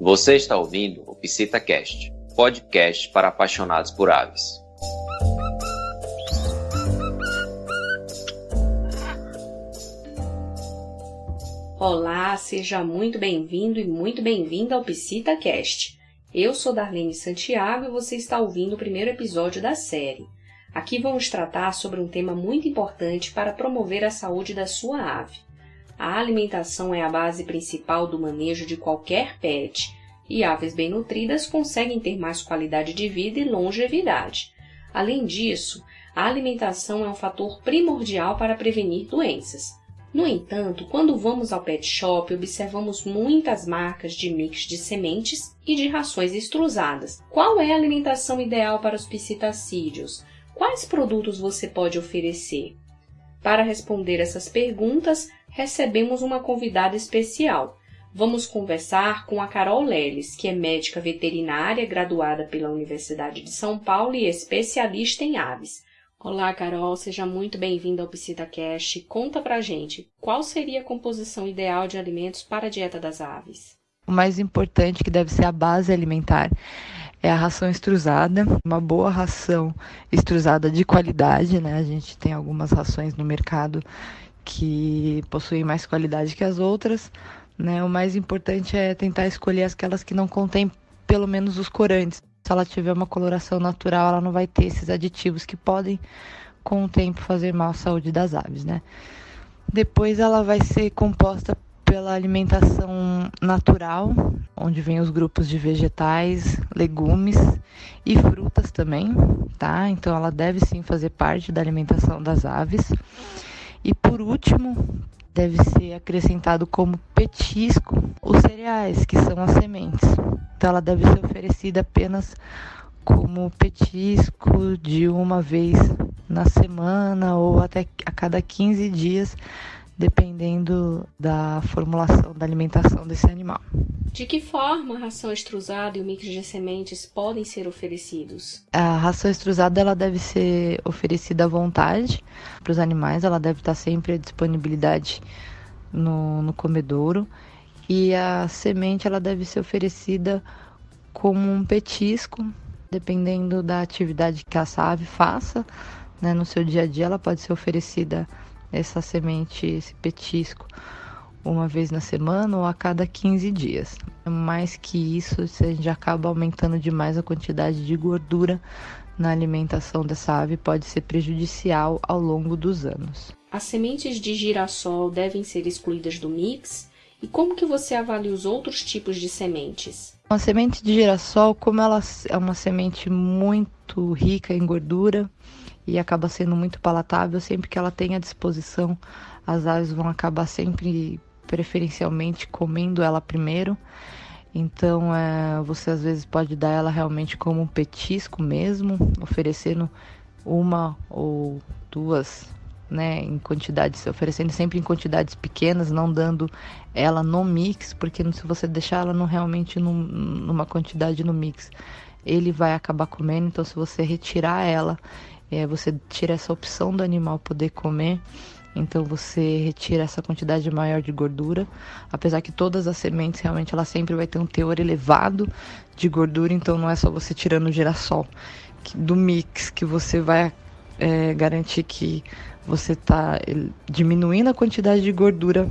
Você está ouvindo o PsitaCast, podcast para apaixonados por aves. Olá, seja muito bem-vindo e muito bem-vinda ao PsitaCast. Eu sou Darlene Santiago e você está ouvindo o primeiro episódio da série. Aqui vamos tratar sobre um tema muito importante para promover a saúde da sua ave. A alimentação é a base principal do manejo de qualquer pet, e aves bem nutridas conseguem ter mais qualidade de vida e longevidade. Além disso, a alimentação é um fator primordial para prevenir doenças. No entanto, quando vamos ao pet shop, observamos muitas marcas de mix de sementes e de rações extrusadas. Qual é a alimentação ideal para os psitacídeos? Quais produtos você pode oferecer? Para responder essas perguntas, recebemos uma convidada especial. Vamos conversar com a Carol Leles, que é médica veterinária graduada pela Universidade de São Paulo e especialista em aves. Olá, Carol, seja muito bem-vinda ao PsitaCast. Conta pra gente, qual seria a composição ideal de alimentos para a dieta das aves? O mais importante, que deve ser a base alimentar, é a ração extrusada, uma boa ração extrusada de qualidade, né? A gente tem algumas rações no mercado que possuem mais qualidade que as outras, né? O mais importante é tentar escolher aquelas que não contêm pelo menos os corantes. Se ela tiver uma coloração natural, ela não vai ter esses aditivos que podem com o tempo fazer mal à saúde das aves, né? Depois ela vai ser composta pela alimentação natural, onde vem os grupos de vegetais, legumes e frutas também, tá? Então ela deve sim fazer parte da alimentação das aves. E por último, deve ser acrescentado como petisco os cereais, que são as sementes. Então ela deve ser oferecida apenas como petisco de uma vez na semana ou até a cada 15 dias dependendo da formulação da alimentação desse animal. De que forma a ração extrusada e o mix de sementes podem ser oferecidos? A ração extrusada ela deve ser oferecida à vontade para os animais, ela deve estar sempre à disponibilidade no, no comedouro e a semente ela deve ser oferecida como um petisco, dependendo da atividade que a ave faça, né, no seu dia a dia ela pode ser oferecida essa semente, esse petisco, uma vez na semana ou a cada 15 dias. Mais que isso, a gente acaba aumentando demais a quantidade de gordura na alimentação dessa ave, pode ser prejudicial ao longo dos anos. As sementes de girassol devem ser excluídas do mix? E como que você avalia os outros tipos de sementes? Uma semente de girassol, como ela é uma semente muito rica em gordura, e acaba sendo muito palatável. Sempre que ela tem à disposição, as aves vão acabar sempre preferencialmente comendo ela primeiro. Então, é, você às vezes pode dar ela realmente como um petisco mesmo, oferecendo uma ou duas, né, em quantidades, oferecendo sempre em quantidades pequenas, não dando ela no mix, porque se você deixar ela no, realmente num, numa quantidade no mix, ele vai acabar comendo. Então, se você retirar ela é, você tira essa opção do animal poder comer. Então você retira essa quantidade maior de gordura, apesar que todas as sementes realmente ela sempre vai ter um teor elevado de gordura, então não é só você tirando o girassol do mix que você vai é, garantir que você está diminuindo a quantidade de gordura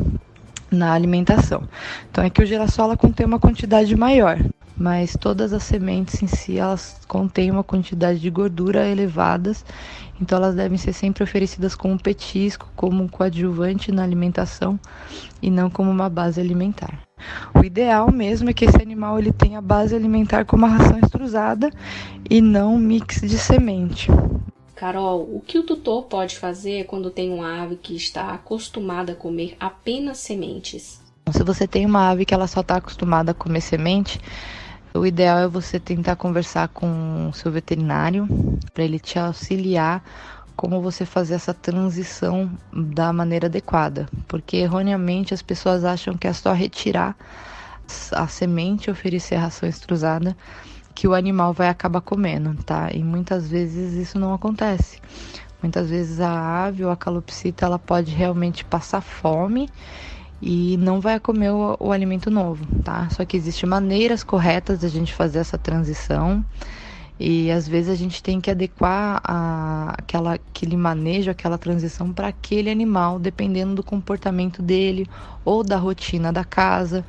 na alimentação. Então é que o girassol ela contém uma quantidade maior mas todas as sementes em si elas contêm uma quantidade de gordura elevadas, então elas devem ser sempre oferecidas como petisco, como um coadjuvante na alimentação e não como uma base alimentar. O ideal mesmo é que esse animal ele tenha base alimentar como a ração extrusada e não um mix de semente. Carol, o que o tutor pode fazer quando tem uma ave que está acostumada a comer apenas sementes? Se você tem uma ave que ela só está acostumada a comer semente, o ideal é você tentar conversar com o seu veterinário para ele te auxiliar como você fazer essa transição da maneira adequada, porque erroneamente as pessoas acham que é só retirar a semente oferecer a ração extrusada que o animal vai acabar comendo, tá? E muitas vezes isso não acontece. Muitas vezes a ave ou a calopsita ela pode realmente passar fome e não vai comer o, o alimento novo, tá? Só que existem maneiras corretas da gente fazer essa transição. E às vezes a gente tem que adequar a, aquela, aquele manejo, aquela transição para aquele animal, dependendo do comportamento dele ou da rotina da casa.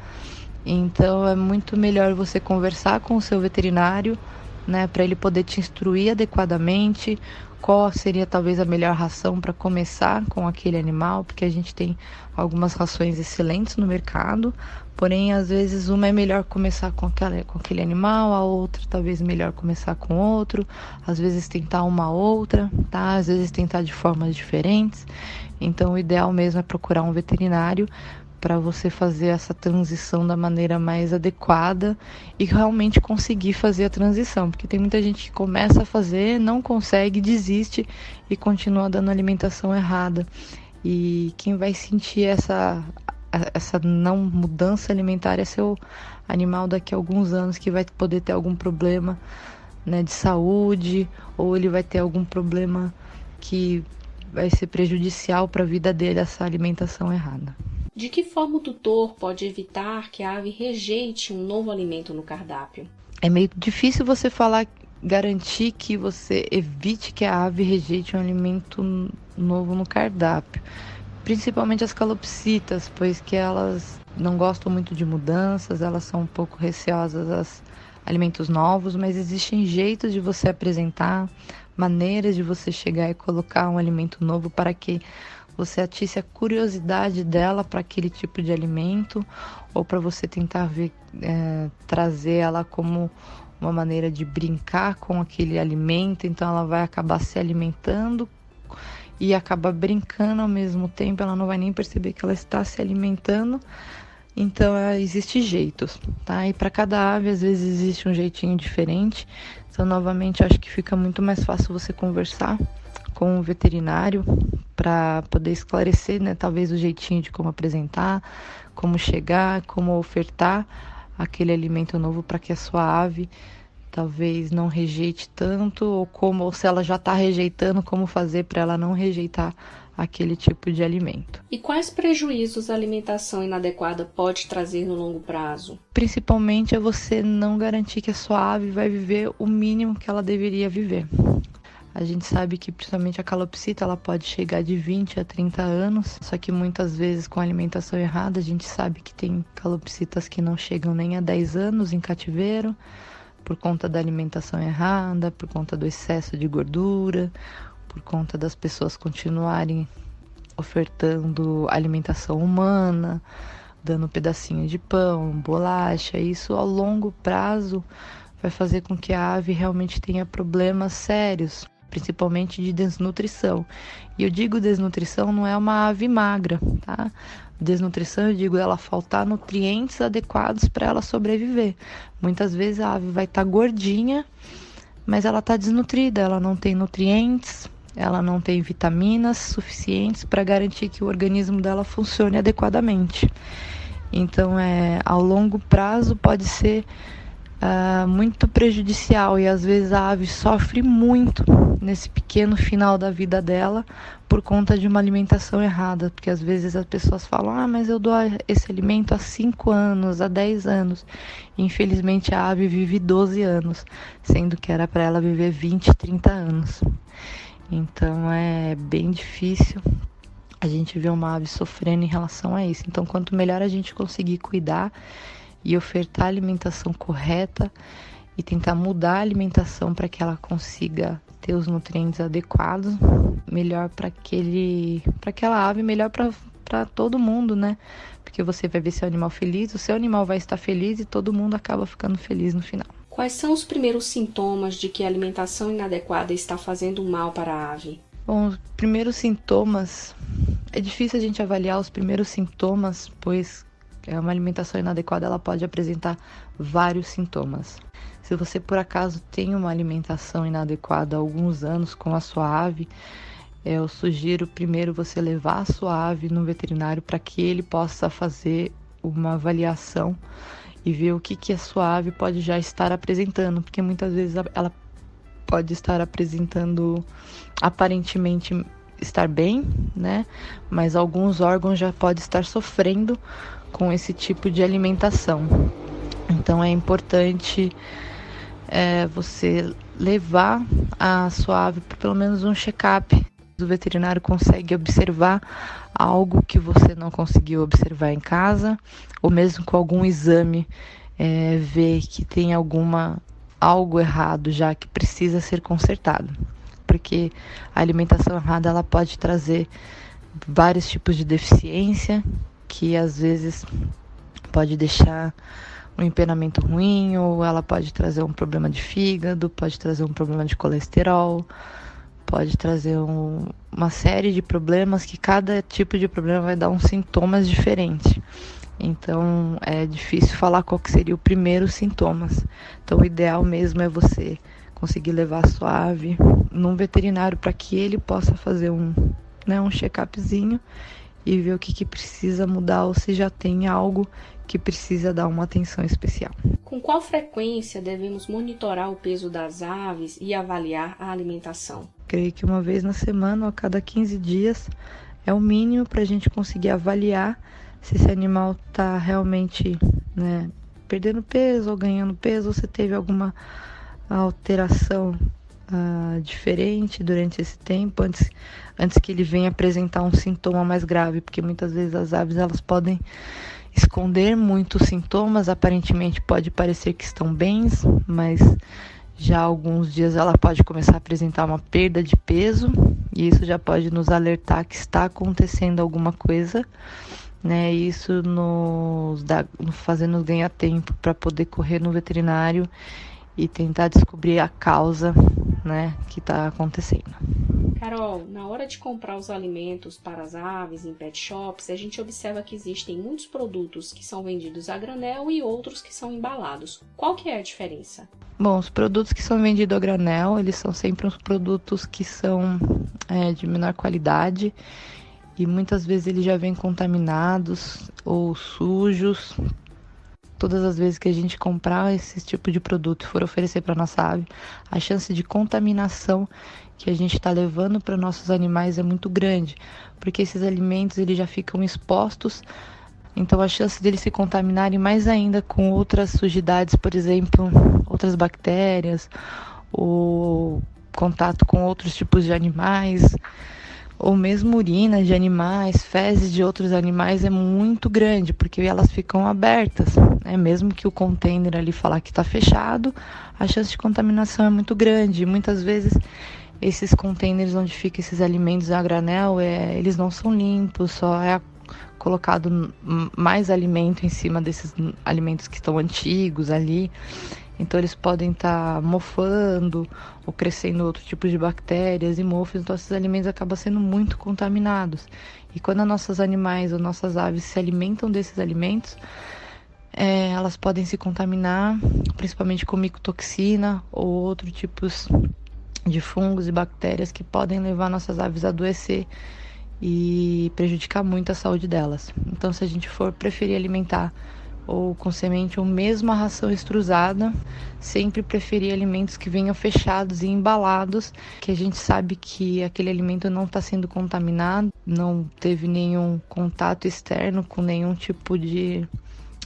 Então é muito melhor você conversar com o seu veterinário, né, para ele poder te instruir adequadamente qual seria talvez a melhor ração para começar com aquele animal, porque a gente tem algumas rações excelentes no mercado, porém às vezes uma é melhor começar com, aquela, com aquele animal, a outra talvez melhor começar com outro, às vezes tentar uma outra, tá? Às vezes tentar de formas diferentes. Então o ideal mesmo é procurar um veterinário para você fazer essa transição da maneira mais adequada e realmente conseguir fazer a transição, porque tem muita gente que começa a fazer, não consegue, desiste e continua dando alimentação errada. E quem vai sentir essa essa não mudança alimentar é seu animal daqui a alguns anos que vai poder ter algum problema né, de saúde ou ele vai ter algum problema que vai ser prejudicial para a vida dele essa alimentação errada. De que forma o tutor pode evitar que a ave rejeite um novo alimento no cardápio? É meio difícil você falar, garantir que você evite que a ave rejeite um alimento novo no cardápio. Principalmente as calopsitas, pois que elas não gostam muito de mudanças, elas são um pouco receosas a alimentos novos, mas existem jeitos de você apresentar, maneiras de você chegar e colocar um alimento novo para que você atisse a curiosidade dela para aquele tipo de alimento ou para você tentar ver, é, trazer ela como uma maneira de brincar com aquele alimento, então ela vai acabar se alimentando e acaba brincando ao mesmo tempo, ela não vai nem perceber que ela está se alimentando. Então, é, existe jeitos, tá? E para cada ave, às vezes, existe um jeitinho diferente. Então, novamente, acho que fica muito mais fácil você conversar com o veterinário para poder esclarecer, né, talvez o jeitinho de como apresentar, como chegar, como ofertar aquele alimento novo para que a sua ave talvez não rejeite tanto ou como ou se ela já está rejeitando, como fazer para ela não rejeitar aquele tipo de alimento. E quais prejuízos a alimentação inadequada pode trazer no longo prazo? Principalmente é você não garantir que a sua ave vai viver o mínimo que ela deveria viver. A gente sabe que principalmente a calopsita ela pode chegar de 20 a 30 anos, só que muitas vezes com alimentação errada, a gente sabe que tem calopsitas que não chegam nem a 10 anos em cativeiro, por conta da alimentação errada, por conta do excesso de gordura, por conta das pessoas continuarem ofertando alimentação humana, dando pedacinho de pão, bolacha, isso ao longo prazo vai fazer com que a ave realmente tenha problemas sérios principalmente de desnutrição. E eu digo desnutrição não é uma ave magra, tá? Desnutrição, eu digo ela faltar nutrientes adequados para ela sobreviver. Muitas vezes a ave vai estar tá gordinha, mas ela está desnutrida, ela não tem nutrientes, ela não tem vitaminas suficientes para garantir que o organismo dela funcione adequadamente. Então, é, ao longo prazo pode ser uh, muito prejudicial e às vezes a ave sofre muito nesse pequeno final da vida dela por conta de uma alimentação errada, porque às vezes as pessoas falam: "Ah, mas eu dou esse alimento há 5 anos, há 10 anos". Infelizmente a ave vive 12 anos, sendo que era para ela viver 20, 30 anos. Então é bem difícil a gente ver uma ave sofrendo em relação a isso. Então, quanto melhor a gente conseguir cuidar e ofertar a alimentação correta e tentar mudar a alimentação para que ela consiga ter os nutrientes adequados, melhor para aquele, para aquela ave, melhor para todo mundo, né? Porque você vai ver seu animal feliz, o seu animal vai estar feliz e todo mundo acaba ficando feliz no final. Quais são os primeiros sintomas de que a alimentação inadequada está fazendo mal para a ave? Bom, os primeiros sintomas é difícil a gente avaliar os primeiros sintomas, pois é uma alimentação inadequada ela pode apresentar vários sintomas. Se você por acaso tem uma alimentação inadequada há alguns anos com a sua ave, eu sugiro primeiro você levar a sua ave no veterinário para que ele possa fazer uma avaliação e ver o que, que a sua ave pode já estar apresentando, porque muitas vezes ela pode estar apresentando aparentemente estar bem, né? Mas alguns órgãos já podem estar sofrendo com esse tipo de alimentação. Então é importante é, você levar a sua ave para pelo menos um check-up. O veterinário consegue observar algo que você não conseguiu observar em casa, ou mesmo com algum exame, é, ver que tem alguma algo errado já que precisa ser consertado. Porque a alimentação errada ela pode trazer vários tipos de deficiência que às vezes pode deixar um empenamento ruim, ou ela pode trazer um problema de fígado, pode trazer um problema de colesterol, pode trazer um, uma série de problemas que cada tipo de problema vai dar uns sintomas diferentes. Então é difícil falar qual que seria o primeiro sintomas. Então o ideal mesmo é você conseguir levar a sua ave num veterinário para que ele possa fazer um, né, um check-upzinho e ver o que, que precisa mudar ou se já tem algo que precisa dar uma atenção especial. Com qual frequência devemos monitorar o peso das aves e avaliar a alimentação? Creio que uma vez na semana ou a cada 15 dias é o mínimo para a gente conseguir avaliar se esse animal está realmente né, perdendo peso ou ganhando peso, ou se teve alguma alteração uh, diferente durante esse tempo, antes, antes que ele venha apresentar um sintoma mais grave, porque muitas vezes as aves elas podem esconder muitos sintomas, aparentemente pode parecer que estão bens, mas já alguns dias ela pode começar a apresentar uma perda de peso e isso já pode nos alertar que está acontecendo alguma coisa, né? Isso nos dá, fazendo ganhar tempo para poder correr no veterinário e tentar descobrir a causa, né, que está acontecendo. Carol, na hora de comprar os alimentos para as aves em pet shops, a gente observa que existem muitos produtos que são vendidos a granel e outros que são embalados. Qual que é a diferença? Bom, os produtos que são vendidos a granel, eles são sempre os produtos que são é, de menor qualidade e muitas vezes eles já vêm contaminados ou sujos. Todas as vezes que a gente comprar esse tipo de produto e for oferecer para nossa ave, a chance de contaminação que a gente está levando para nossos animais é muito grande, porque esses alimentos eles já ficam expostos, então a chance deles se contaminarem mais ainda com outras sujidades, por exemplo, outras bactérias, ou contato com outros tipos de animais, ou mesmo urina de animais, fezes de outros animais é muito grande, porque elas ficam abertas, né? mesmo que o container ali falar que está fechado, a chance de contaminação é muito grande. Muitas vezes esses containers onde ficam esses alimentos a granel, é, eles não são limpos, só é colocado mais alimento em cima desses alimentos que estão antigos ali. Então eles podem estar tá mofando ou crescendo outro tipo de bactérias e mofos, então esses alimentos acabam sendo muito contaminados. E quando nossos animais ou nossas aves se alimentam desses alimentos, é, elas podem se contaminar, principalmente com micotoxina ou outros tipos de fungos e bactérias que podem levar nossas aves a adoecer e prejudicar muito a saúde delas. Então, se a gente for preferir alimentar ou com semente ou mesmo a ração extrusada, sempre preferir alimentos que venham fechados e embalados, que a gente sabe que aquele alimento não está sendo contaminado, não teve nenhum contato externo com nenhum tipo de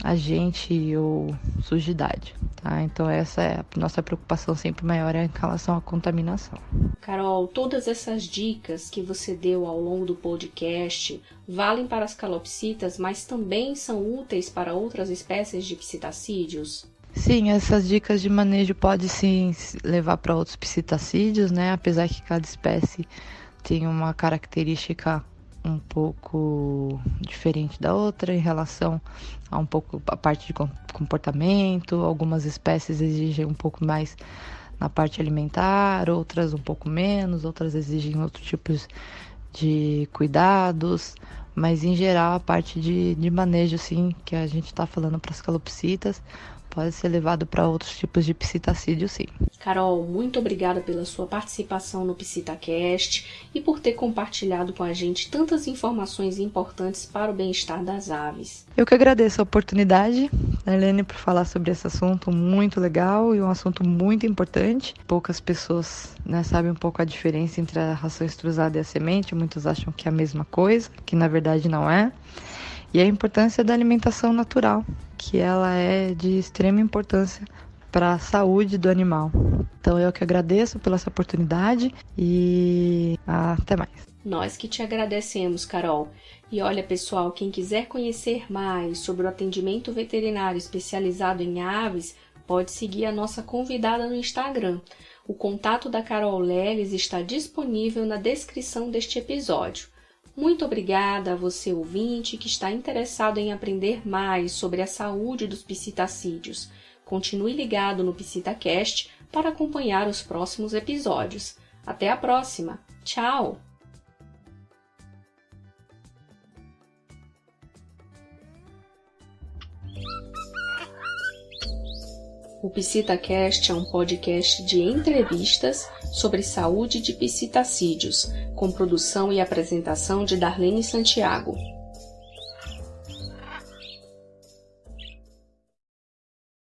agente ou sujidade, tá? Então essa é a nossa preocupação sempre maior é em relação à contaminação. Carol, todas essas dicas que você deu ao longo do podcast valem para as calopsitas, mas também são úteis para outras espécies de psitacídeos? Sim, essas dicas de manejo podem sim levar para outros psitacídeos, né? Apesar que cada espécie tem uma característica um pouco diferente da outra em relação a um pouco a parte de comportamento. Algumas espécies exigem um pouco mais na parte alimentar, outras um pouco menos, outras exigem outros tipos de cuidados, mas em geral a parte de, de manejo assim que a gente está falando para as calopsitas pode ser levado para outros tipos de psitacídio, sim. Carol, muito obrigada pela sua participação no PsitaCast e por ter compartilhado com a gente tantas informações importantes para o bem-estar das aves. Eu que agradeço a oportunidade, Darlene, por falar sobre esse assunto muito legal e um assunto muito importante. Poucas pessoas né, sabem um pouco a diferença entre a ração extrusada e a semente. Muitos acham que é a mesma coisa, que na verdade não é. E a importância da alimentação natural, que ela é de extrema importância para a saúde do animal. Então eu que agradeço pela essa oportunidade e até mais. Nós que te agradecemos, Carol. E olha, pessoal, quem quiser conhecer mais sobre o atendimento veterinário especializado em aves, pode seguir a nossa convidada no Instagram. O contato da Carol Leles está disponível na descrição deste episódio. Muito obrigada a você ouvinte que está interessado em aprender mais sobre a saúde dos psitacídeos. Continue ligado no PsitaCast para acompanhar os próximos episódios. Até a próxima! Tchau! O PsitaCast é um podcast de entrevistas sobre saúde de psitacídeos, com produção e apresentação de Darlene Santiago.